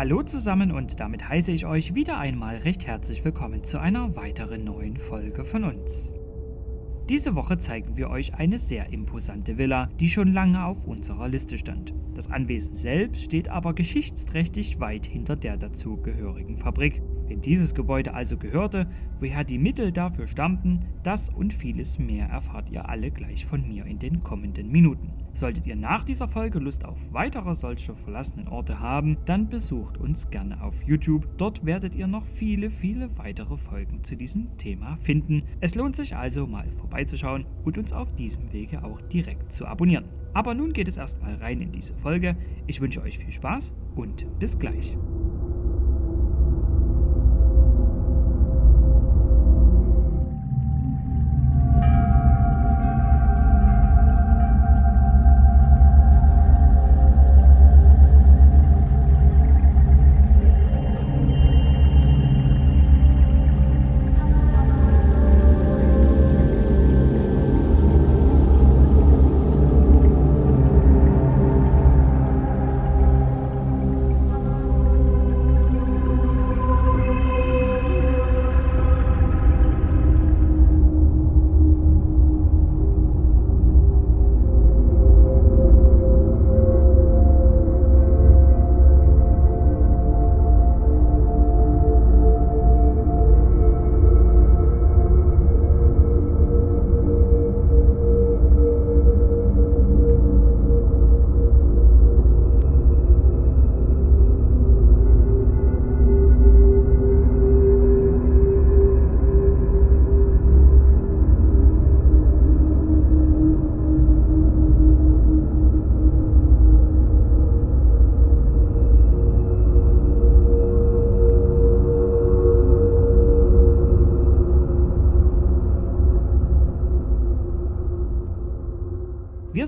Hallo zusammen und damit heiße ich euch wieder einmal recht herzlich willkommen zu einer weiteren neuen Folge von uns. Diese Woche zeigen wir euch eine sehr imposante Villa, die schon lange auf unserer Liste stand. Das Anwesen selbst steht aber geschichtsträchtig weit hinter der dazugehörigen Fabrik. Wem dieses Gebäude also gehörte, woher die Mittel dafür stammten, das und vieles mehr erfahrt ihr alle gleich von mir in den kommenden Minuten. Solltet ihr nach dieser Folge Lust auf weitere solche verlassenen Orte haben, dann besucht uns gerne auf YouTube. Dort werdet ihr noch viele, viele weitere Folgen zu diesem Thema finden. Es lohnt sich also mal vorbeizuschauen und uns auf diesem Wege auch direkt zu abonnieren. Aber nun geht es erstmal rein in diese Folge. Ich wünsche euch viel Spaß und bis gleich.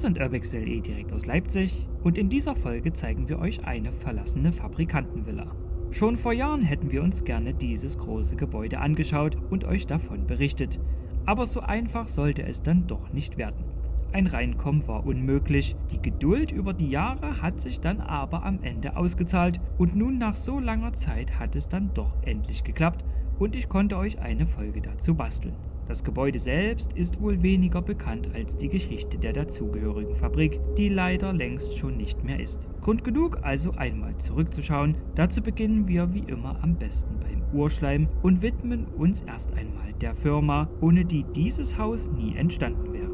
Sind Urbex.de direkt aus Leipzig und in dieser Folge zeigen wir euch eine verlassene Fabrikantenvilla. Schon vor Jahren hätten wir uns gerne dieses große Gebäude angeschaut und euch davon berichtet, aber so einfach sollte es dann doch nicht werden. Ein Reinkommen war unmöglich, die Geduld über die Jahre hat sich dann aber am Ende ausgezahlt und nun nach so langer Zeit hat es dann doch endlich geklappt und ich konnte euch eine Folge dazu basteln. Das Gebäude selbst ist wohl weniger bekannt als die Geschichte der dazugehörigen Fabrik, die leider längst schon nicht mehr ist. Grund genug also einmal zurückzuschauen. Dazu beginnen wir wie immer am besten beim Urschleim und widmen uns erst einmal der Firma, ohne die dieses Haus nie entstanden wäre.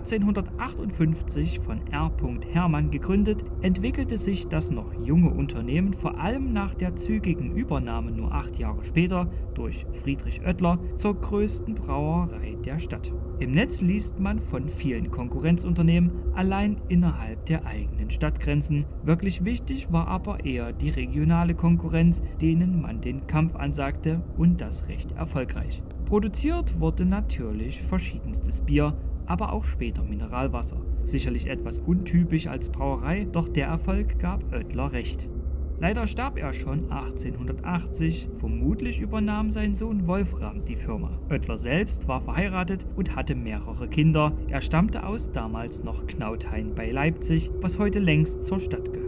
1858 von R. Hermann gegründet, entwickelte sich das noch junge Unternehmen vor allem nach der zügigen Übernahme nur acht Jahre später durch Friedrich Oetler zur größten Brauerei der Stadt. Im Netz liest man von vielen Konkurrenzunternehmen allein innerhalb der eigenen Stadtgrenzen. Wirklich wichtig war aber eher die regionale Konkurrenz, denen man den Kampf ansagte und das recht erfolgreich. Produziert wurde natürlich verschiedenstes Bier, aber auch später Mineralwasser. Sicherlich etwas untypisch als Brauerei, doch der Erfolg gab Oetler recht. Leider starb er schon 1880, vermutlich übernahm sein Sohn Wolfram die Firma. Oetler selbst war verheiratet und hatte mehrere Kinder. Er stammte aus damals noch Knauthain bei Leipzig, was heute längst zur Stadt gehört.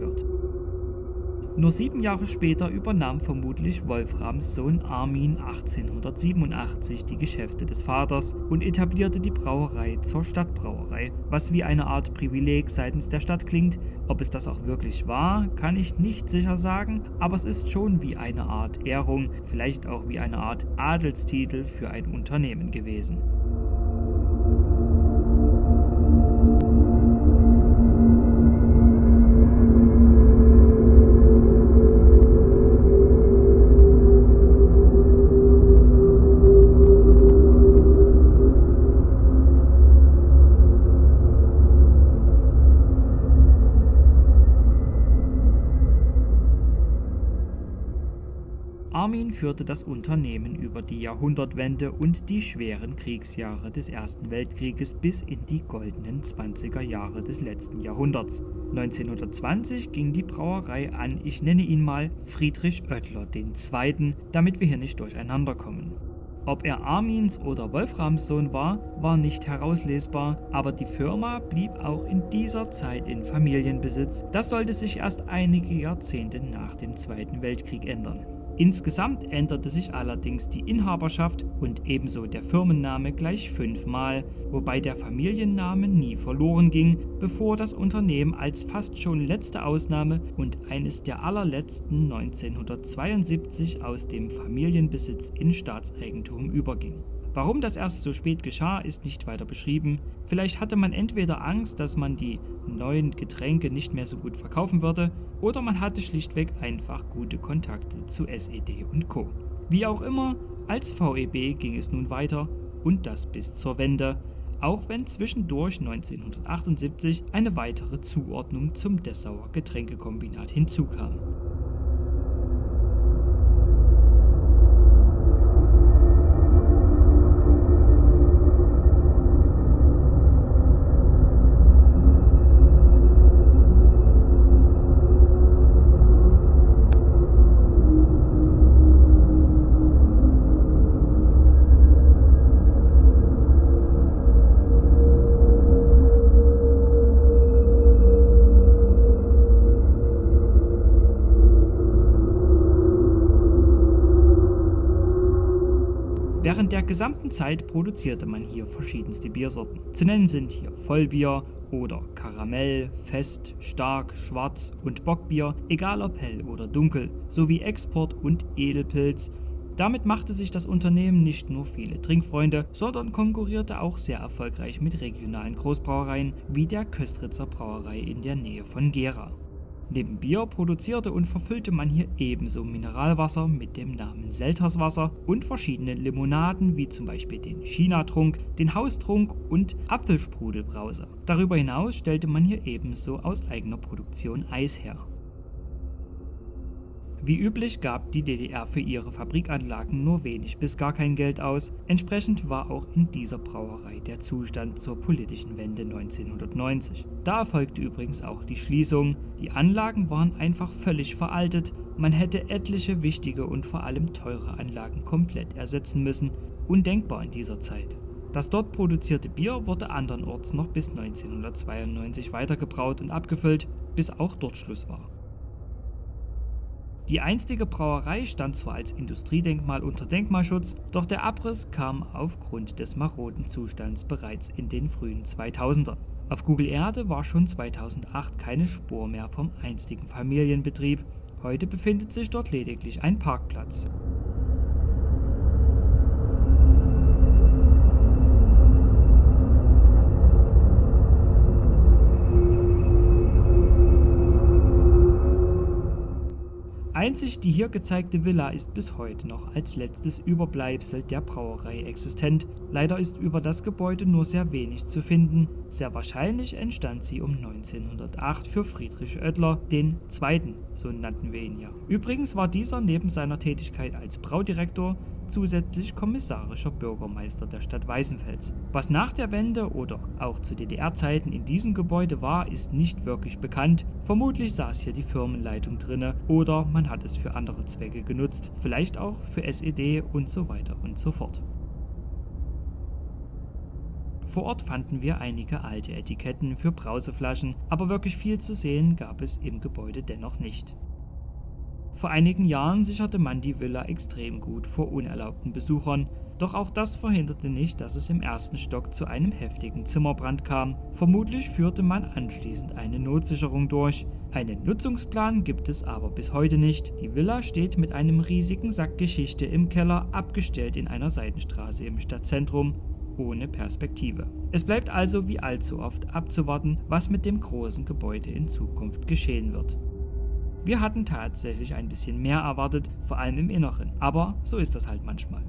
Nur sieben Jahre später übernahm vermutlich Wolframs Sohn Armin 1887 die Geschäfte des Vaters und etablierte die Brauerei zur Stadtbrauerei, was wie eine Art Privileg seitens der Stadt klingt. Ob es das auch wirklich war, kann ich nicht sicher sagen, aber es ist schon wie eine Art Ehrung, vielleicht auch wie eine Art Adelstitel für ein Unternehmen gewesen. Armin führte das Unternehmen über die Jahrhundertwende und die schweren Kriegsjahre des Ersten Weltkrieges bis in die goldenen 20er Jahre des letzten Jahrhunderts. 1920 ging die Brauerei an, ich nenne ihn mal Friedrich Oetler II., damit wir hier nicht durcheinander kommen. Ob er Armins oder Wolframs Sohn war, war nicht herauslesbar, aber die Firma blieb auch in dieser Zeit in Familienbesitz. Das sollte sich erst einige Jahrzehnte nach dem Zweiten Weltkrieg ändern. Insgesamt änderte sich allerdings die Inhaberschaft und ebenso der Firmenname gleich fünfmal, wobei der Familienname nie verloren ging, bevor das Unternehmen als fast schon letzte Ausnahme und eines der allerletzten 1972 aus dem Familienbesitz in Staatseigentum überging. Warum das erst so spät geschah, ist nicht weiter beschrieben. Vielleicht hatte man entweder Angst, dass man die neuen Getränke nicht mehr so gut verkaufen würde, oder man hatte schlichtweg einfach gute Kontakte zu SED und Co. Wie auch immer, als VEB ging es nun weiter und das bis zur Wende, auch wenn zwischendurch 1978 eine weitere Zuordnung zum Dessauer Getränkekombinat hinzukam. Gesamten Zeit produzierte man hier verschiedenste Biersorten. Zu nennen sind hier Vollbier oder Karamell, Fest, Stark, Schwarz und Bockbier, egal ob hell oder dunkel, sowie Export und Edelpilz. Damit machte sich das Unternehmen nicht nur viele Trinkfreunde, sondern konkurrierte auch sehr erfolgreich mit regionalen Großbrauereien wie der Köstritzer Brauerei in der Nähe von Gera. Neben Bier produzierte und verfüllte man hier ebenso Mineralwasser mit dem Namen Selterswasser und verschiedene Limonaden wie zum Beispiel den China-Trunk, den Haustrunk und Apfelsprudelbrause. Darüber hinaus stellte man hier ebenso aus eigener Produktion Eis her. Wie üblich gab die DDR für ihre Fabrikanlagen nur wenig bis gar kein Geld aus. Entsprechend war auch in dieser Brauerei der Zustand zur politischen Wende 1990. Da erfolgte übrigens auch die Schließung. Die Anlagen waren einfach völlig veraltet. Man hätte etliche wichtige und vor allem teure Anlagen komplett ersetzen müssen. Undenkbar in dieser Zeit. Das dort produzierte Bier wurde andernorts noch bis 1992 weitergebraut und abgefüllt, bis auch dort Schluss war. Die einstige Brauerei stand zwar als Industriedenkmal unter Denkmalschutz, doch der Abriss kam aufgrund des maroden Zustands bereits in den frühen 2000ern. Auf Google Erde war schon 2008 keine Spur mehr vom einstigen Familienbetrieb, heute befindet sich dort lediglich ein Parkplatz. Einzig die hier gezeigte Villa ist bis heute noch als letztes Überbleibsel der Brauerei existent. Leider ist über das Gebäude nur sehr wenig zu finden. Sehr wahrscheinlich entstand sie um 1908 für Friedrich Oetler, den Zweiten, so nannten wir ihn ja. Übrigens war dieser neben seiner Tätigkeit als Braudirektor zusätzlich kommissarischer Bürgermeister der Stadt Weißenfels. Was nach der Wende oder auch zu DDR-Zeiten in diesem Gebäude war, ist nicht wirklich bekannt. Vermutlich saß hier die Firmenleitung drinne oder man hat es für andere Zwecke genutzt, vielleicht auch für SED und so weiter und so fort. Vor Ort fanden wir einige alte Etiketten für Brauseflaschen, aber wirklich viel zu sehen gab es im Gebäude dennoch nicht. Vor einigen Jahren sicherte man die Villa extrem gut vor unerlaubten Besuchern, doch auch das verhinderte nicht, dass es im ersten Stock zu einem heftigen Zimmerbrand kam. Vermutlich führte man anschließend eine Notsicherung durch. Einen Nutzungsplan gibt es aber bis heute nicht. Die Villa steht mit einem riesigen Sack Geschichte im Keller, abgestellt in einer Seitenstraße im Stadtzentrum ohne Perspektive. Es bleibt also wie allzu oft abzuwarten, was mit dem großen Gebäude in Zukunft geschehen wird. Wir hatten tatsächlich ein bisschen mehr erwartet, vor allem im Inneren, aber so ist das halt manchmal.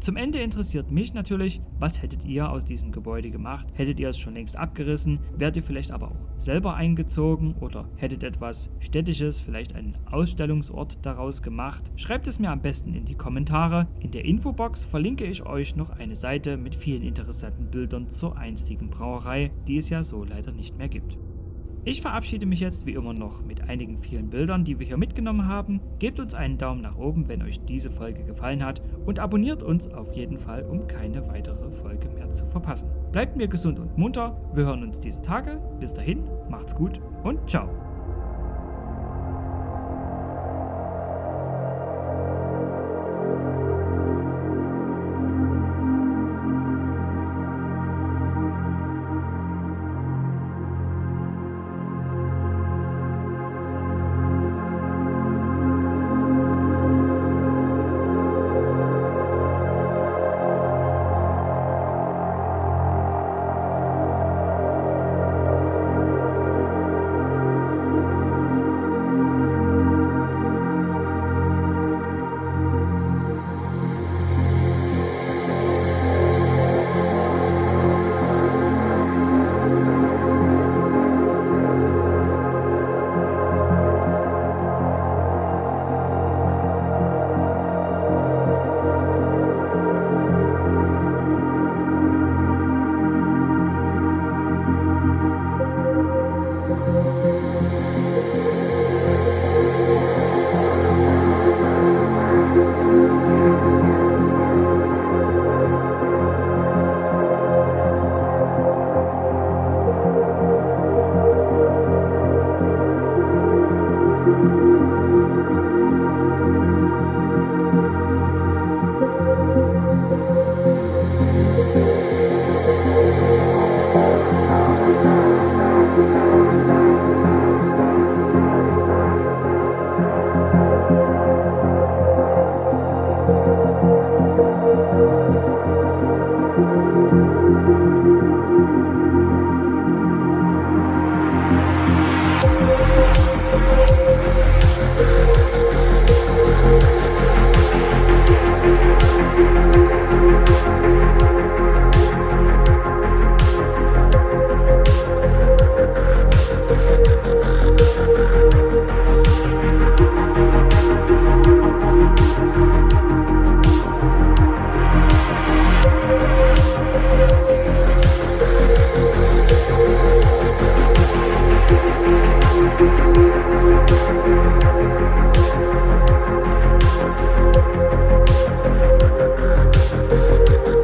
Zum Ende interessiert mich natürlich, was hättet ihr aus diesem Gebäude gemacht? Hättet ihr es schon längst abgerissen? Wärt ihr vielleicht aber auch selber eingezogen oder hättet etwas Städtisches, vielleicht einen Ausstellungsort daraus gemacht? Schreibt es mir am besten in die Kommentare. In der Infobox verlinke ich euch noch eine Seite mit vielen interessanten Bildern zur einstigen Brauerei, die es ja so leider nicht mehr gibt. Ich verabschiede mich jetzt wie immer noch mit einigen vielen Bildern, die wir hier mitgenommen haben. Gebt uns einen Daumen nach oben, wenn euch diese Folge gefallen hat und abonniert uns auf jeden Fall, um keine weitere Folge mehr zu verpassen. Bleibt mir gesund und munter, wir hören uns diese Tage. Bis dahin, macht's gut und ciao.